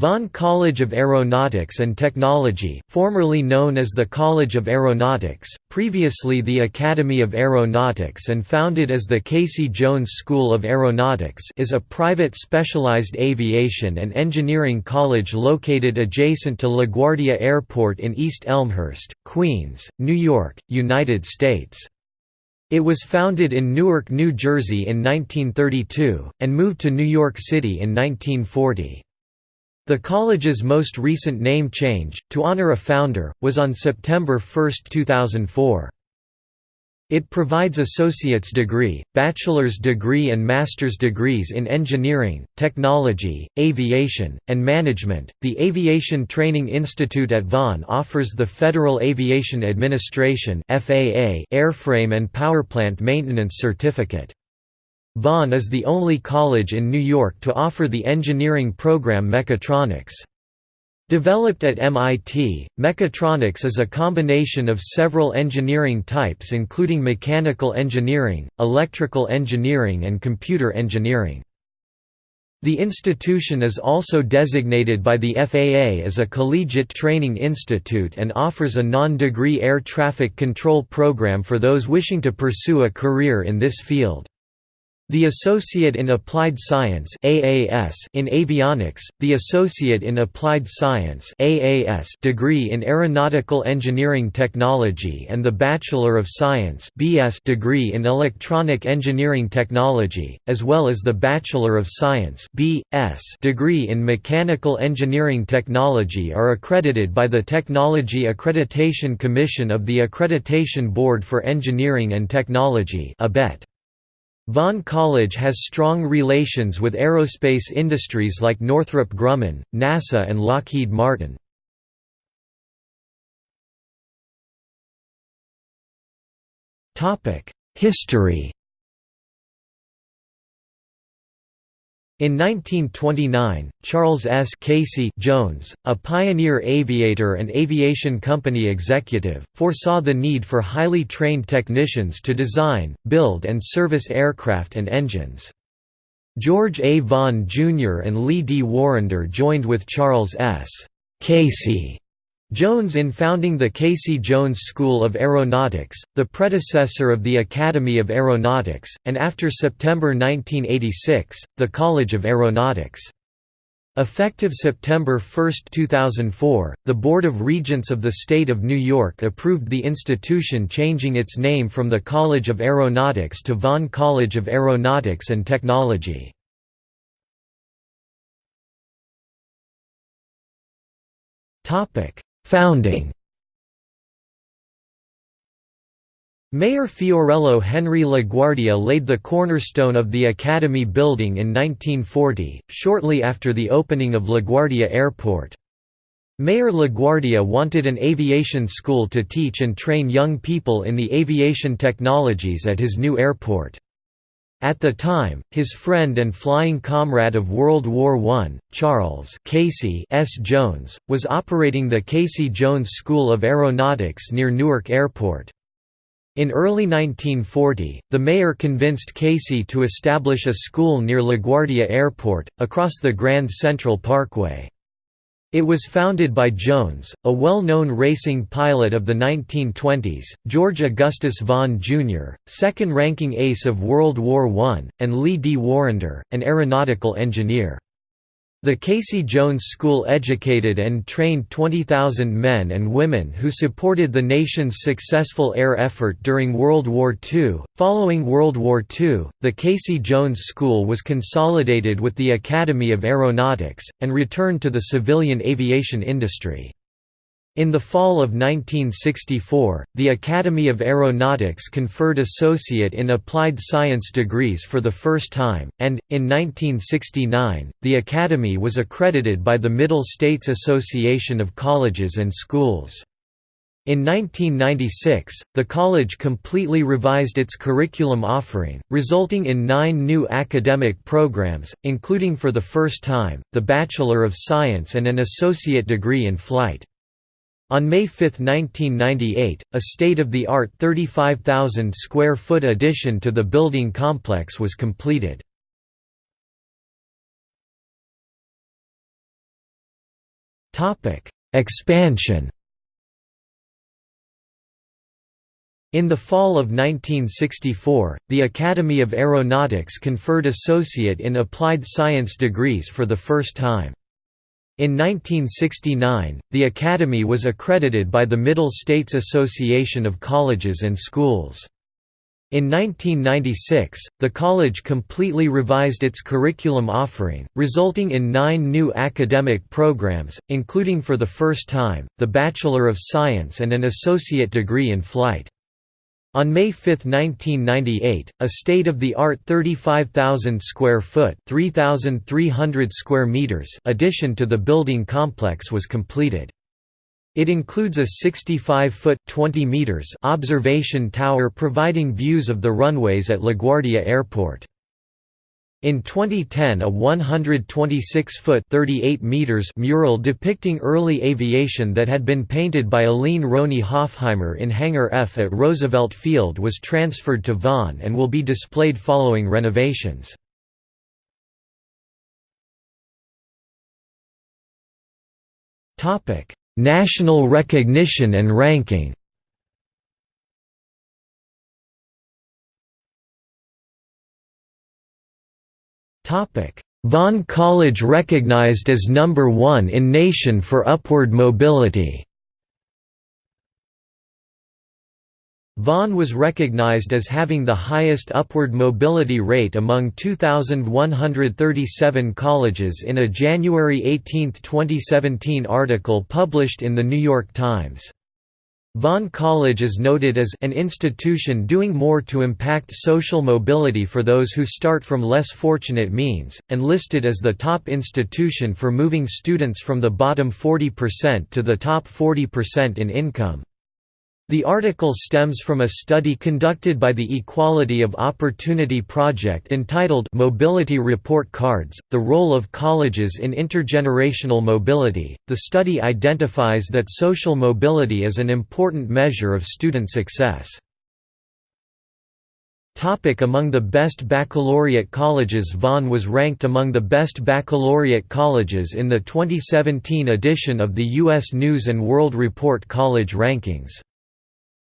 Vaughn College of Aeronautics and Technology, formerly known as the College of Aeronautics, previously the Academy of Aeronautics and founded as the Casey Jones School of Aeronautics is a private specialized aviation and engineering college located adjacent to LaGuardia Airport in East Elmhurst, Queens, New York, United States. It was founded in Newark, New Jersey in 1932, and moved to New York City in 1940. The college's most recent name change, to honor a founder, was on September 1, 2004. It provides associate's degree, bachelor's degree and master's degrees in engineering, technology, aviation, and management. The Aviation Training Institute at Vaughn offers the Federal Aviation Administration (FAA) airframe and powerplant maintenance certificate. Vaughn is the only college in New York to offer the engineering program Mechatronics. Developed at MIT, mechatronics is a combination of several engineering types including mechanical engineering, electrical engineering and computer engineering. The institution is also designated by the FAA as a collegiate training institute and offers a non-degree air traffic control program for those wishing to pursue a career in this field. The Associate in Applied Science (AAS) in Avionics, the Associate in Applied Science (AAS) degree in Aeronautical Engineering Technology and the Bachelor of Science (BS) degree in Electronic Engineering Technology, as well as the Bachelor of Science (BS) degree in Mechanical Engineering Technology are accredited by the Technology Accreditation Commission of the Accreditation Board for Engineering and Technology (ABET). Vaughn College has strong relations with aerospace industries like Northrop Grumman, NASA and Lockheed Martin. History In 1929, Charles S. Casey Jones, a pioneer aviator and aviation company executive, foresaw the need for highly trained technicians to design, build and service aircraft and engines. George A. Vaughn Jr. and Lee D. Warrender joined with Charles S. Casey Jones in founding the Casey Jones School of Aeronautics, the predecessor of the Academy of Aeronautics, and after September 1986, the College of Aeronautics. Effective September 1, 2004, the Board of Regents of the State of New York approved the institution changing its name from the College of Aeronautics to Vaughn College of Aeronautics and Technology. Founding Mayor Fiorello Henry LaGuardia laid the cornerstone of the Academy building in 1940, shortly after the opening of LaGuardia Airport. Mayor LaGuardia wanted an aviation school to teach and train young people in the aviation technologies at his new airport. At the time, his friend and flying comrade of World War I, Charles Casey S. Jones, was operating the Casey Jones School of Aeronautics near Newark Airport. In early 1940, the mayor convinced Casey to establish a school near LaGuardia Airport, across the Grand Central Parkway. It was founded by Jones, a well-known racing pilot of the 1920s, George Augustus Vaughn Jr., second-ranking ace of World War I, and Lee D. Warrender, an aeronautical engineer. The Casey Jones School educated and trained 20,000 men and women who supported the nation's successful air effort during World War II. Following World War II, the Casey Jones School was consolidated with the Academy of Aeronautics, and returned to the civilian aviation industry. In the fall of 1964, the Academy of Aeronautics conferred Associate in Applied Science degrees for the first time, and, in 1969, the Academy was accredited by the Middle States Association of Colleges and Schools. In 1996, the college completely revised its curriculum offering, resulting in nine new academic programs, including for the first time, the Bachelor of Science and an associate degree in flight. On May 5, 1998, a state-of-the-art 35,000 square foot addition to the building complex was completed. Expansion In the fall of 1964, the Academy of Aeronautics conferred Associate in Applied Science degrees for the first time. In 1969, the Academy was accredited by the Middle States Association of Colleges and Schools. In 1996, the college completely revised its curriculum offering, resulting in nine new academic programs, including for the first time, the Bachelor of Science and an associate degree in flight. On May 5, 1998, a state-of-the-art 35,000 square foot (3,300 square meters) addition to the building complex was completed. It includes a 65-foot (20 meters) observation tower providing views of the runways at LaGuardia Airport. In 2010 a 126-foot mural depicting early aviation that had been painted by Aline Rhonie Hofheimer in Hangar F at Roosevelt Field was transferred to Vaughn and will be displayed following renovations. National recognition and ranking Vaughn College recognized as number one in nation for upward mobility Vaughn was recognized as having the highest upward mobility rate among 2,137 colleges in a January 18, 2017 article published in The New York Times. Vaughn College is noted as an institution doing more to impact social mobility for those who start from less fortunate means, and listed as the top institution for moving students from the bottom 40% to the top 40% in income. The article stems from a study conducted by the Equality of Opportunity Project entitled Mobility Report Cards The Role of Colleges in Intergenerational Mobility. The study identifies that social mobility is an important measure of student success. Topic among the best baccalaureate colleges Vaughn was ranked among the best baccalaureate colleges in the 2017 edition of the U.S. News & World Report College Rankings.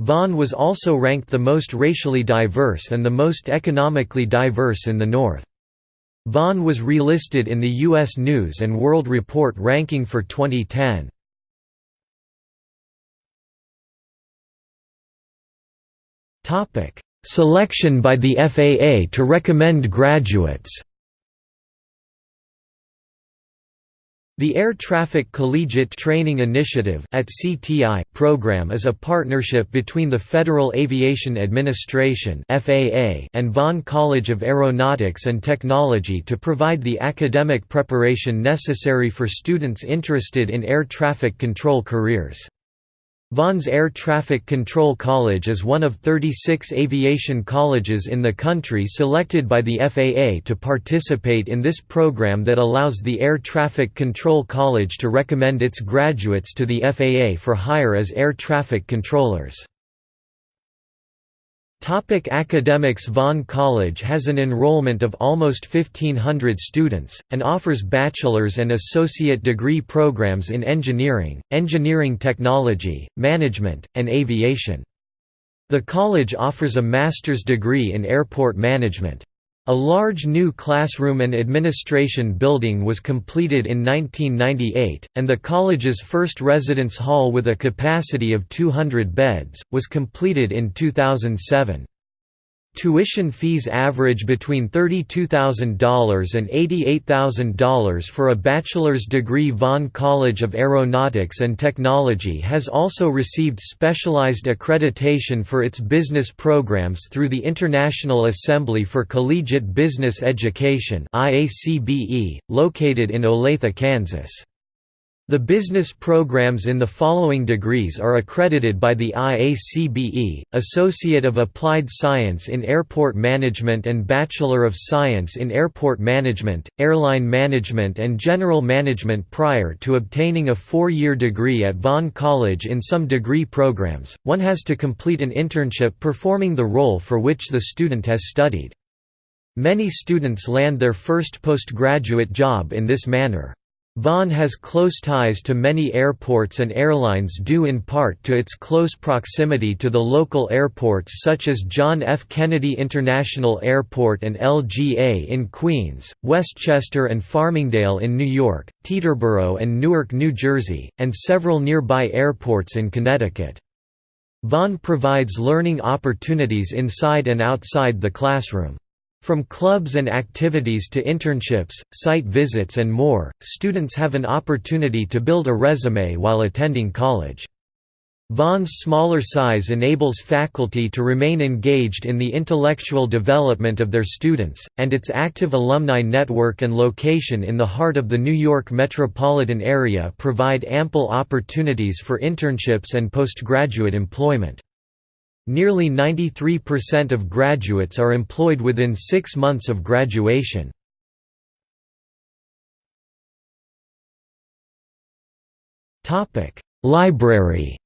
Vaughn was also ranked the most racially diverse and the most economically diverse in the North. Vaughn was relisted in the U.S. News & World Report ranking for 2010. Selection by the FAA to recommend graduates The Air Traffic Collegiate Training Initiative program is a partnership between the Federal Aviation Administration and Vaughn College of Aeronautics and Technology to provide the academic preparation necessary for students interested in air traffic control careers. Vaughn's Air Traffic Control College is one of 36 aviation colleges in the country selected by the FAA to participate in this program that allows the Air Traffic Control College to recommend its graduates to the FAA for hire as air traffic controllers. Topic academics Vaughn College has an enrollment of almost 1,500 students, and offers bachelor's and associate degree programs in engineering, engineering technology, management, and aviation. The college offers a master's degree in airport management. A large new classroom and administration building was completed in 1998, and the college's first residence hall with a capacity of 200 beds, was completed in 2007. Tuition fees average between $32,000 and $88,000 for a bachelor's degree Vaughn College of Aeronautics and Technology has also received specialized accreditation for its business programs through the International Assembly for Collegiate Business Education located in Olathe, Kansas. The business programs in the following degrees are accredited by the IACBE, Associate of Applied Science in Airport Management and Bachelor of Science in Airport Management, Airline Management and General Management Prior to obtaining a four-year degree at Vaughn College in some degree programs, one has to complete an internship performing the role for which the student has studied. Many students land their first postgraduate job in this manner. Vaughn has close ties to many airports and airlines due in part to its close proximity to the local airports such as John F. Kennedy International Airport and LGA in Queens, Westchester and Farmingdale in New York, Teterboro and Newark, New Jersey, and several nearby airports in Connecticut. Vaughn provides learning opportunities inside and outside the classroom. From clubs and activities to internships, site visits and more, students have an opportunity to build a resume while attending college. Vaughn's smaller size enables faculty to remain engaged in the intellectual development of their students, and its active alumni network and location in the heart of the New York metropolitan area provide ample opportunities for internships and postgraduate employment. Nearly 93% of graduates are employed within six months of graduation. Library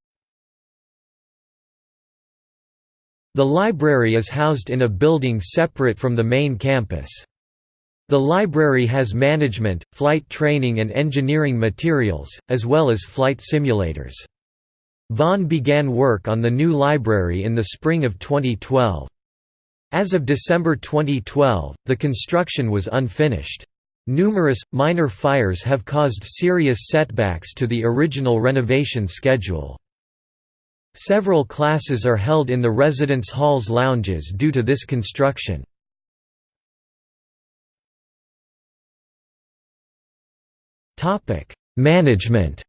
The library is housed in a building separate from the main campus. The library has management, flight training and engineering materials, as well as flight simulators. Vaughn began work on the new library in the spring of 2012. As of December 2012, the construction was unfinished. Numerous, minor fires have caused serious setbacks to the original renovation schedule. Several classes are held in the residence hall's lounges due to this construction. Management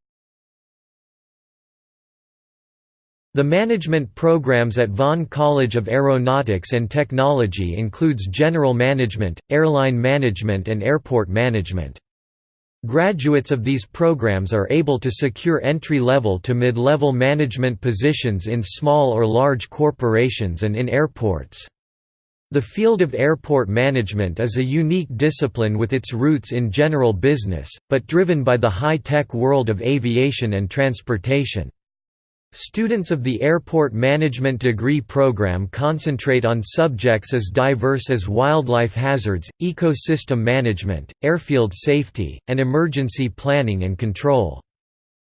The management programs at Vaughn College of Aeronautics and Technology includes General Management, Airline Management and Airport Management. Graduates of these programs are able to secure entry-level to mid-level management positions in small or large corporations and in airports. The field of airport management is a unique discipline with its roots in general business, but driven by the high-tech world of aviation and transportation. Students of the Airport Management degree program concentrate on subjects as diverse as wildlife hazards, ecosystem management, airfield safety, and emergency planning and control.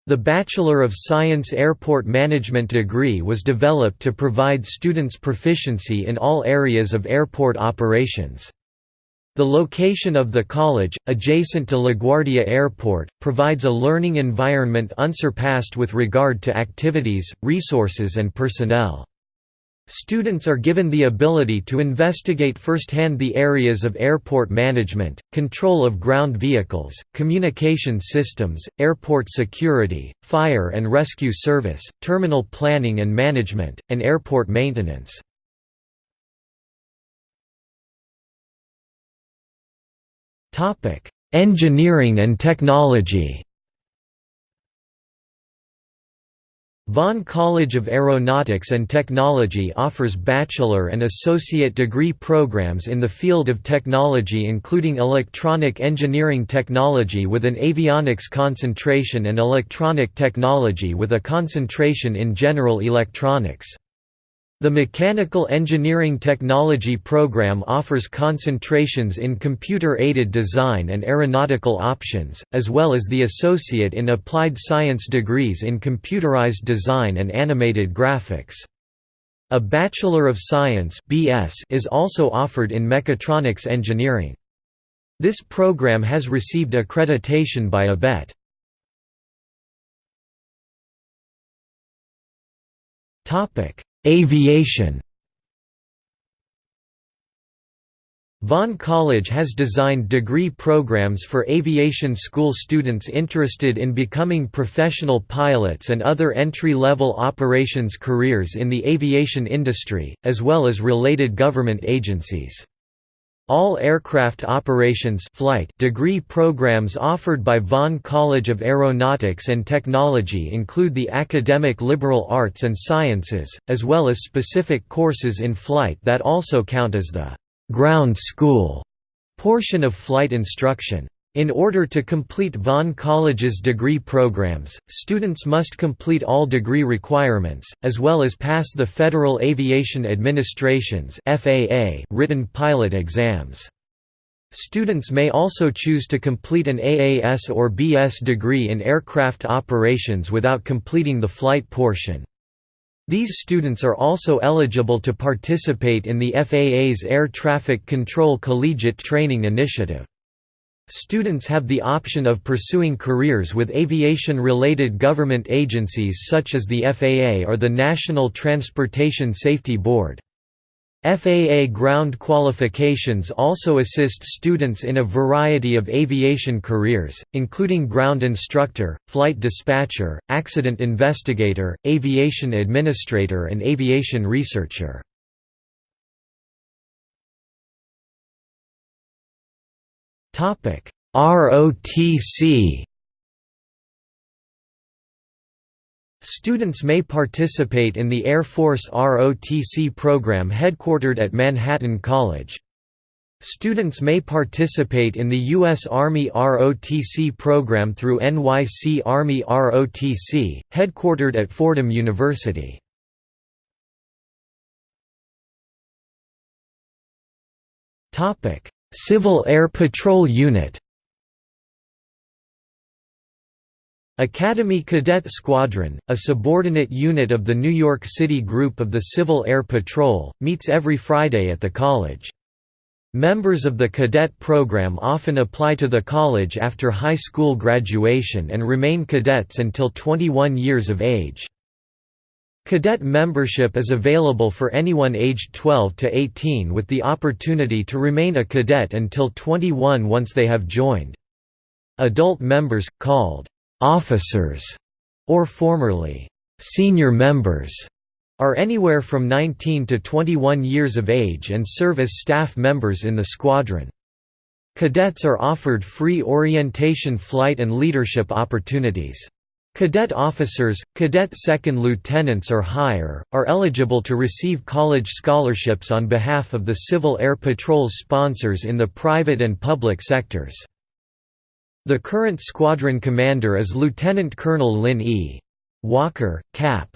The Bachelor of Science Airport Management degree was developed to provide students proficiency in all areas of airport operations. The location of the college, adjacent to LaGuardia Airport, provides a learning environment unsurpassed with regard to activities, resources and personnel. Students are given the ability to investigate firsthand the areas of airport management, control of ground vehicles, communication systems, airport security, fire and rescue service, terminal planning and management, and airport maintenance. Topic: Engineering and Technology. Vaughn College of Aeronautics and Technology offers bachelor and associate degree programs in the field of technology including electronic engineering technology with an avionics concentration and electronic technology with a concentration in general electronics. The Mechanical Engineering Technology program offers concentrations in computer-aided design and aeronautical options, as well as the Associate in Applied Science degrees in computerized design and animated graphics. A Bachelor of Science (BS) is also offered in mechatronics engineering. This program has received accreditation by ABET. Topic: Aviation Vaughn College has designed degree programs for aviation school students interested in becoming professional pilots and other entry-level operations careers in the aviation industry, as well as related government agencies. All aircraft operations flight degree programs offered by Vaughn College of Aeronautics and Technology include the academic liberal arts and sciences, as well as specific courses in flight that also count as the «ground school» portion of flight instruction. In order to complete Vaughn College's degree programs, students must complete all degree requirements, as well as pass the Federal Aviation Administration's FAA written pilot exams. Students may also choose to complete an AAS or BS degree in aircraft operations without completing the flight portion. These students are also eligible to participate in the FAA's Air Traffic Control Collegiate Training Initiative. Students have the option of pursuing careers with aviation-related government agencies such as the FAA or the National Transportation Safety Board. FAA ground qualifications also assist students in a variety of aviation careers, including ground instructor, flight dispatcher, accident investigator, aviation administrator and aviation researcher. ROTC Students may participate in the Air Force ROTC program headquartered at Manhattan College. Students may participate in the U.S. Army ROTC program through NYC Army ROTC, headquartered at Fordham University. Civil Air Patrol Unit Academy Cadet Squadron, a subordinate unit of the New York City Group of the Civil Air Patrol, meets every Friday at the college. Members of the cadet program often apply to the college after high school graduation and remain cadets until 21 years of age. Cadet membership is available for anyone aged 12 to 18 with the opportunity to remain a cadet until 21 once they have joined. Adult members, called officers, or formerly senior members, are anywhere from 19 to 21 years of age and serve as staff members in the squadron. Cadets are offered free orientation flight and leadership opportunities. Cadet officers, cadet second lieutenants or higher, are eligible to receive college scholarships on behalf of the Civil Air Patrol's sponsors in the private and public sectors. The current squadron commander is Lieutenant Colonel Lynn E. Walker, Cap.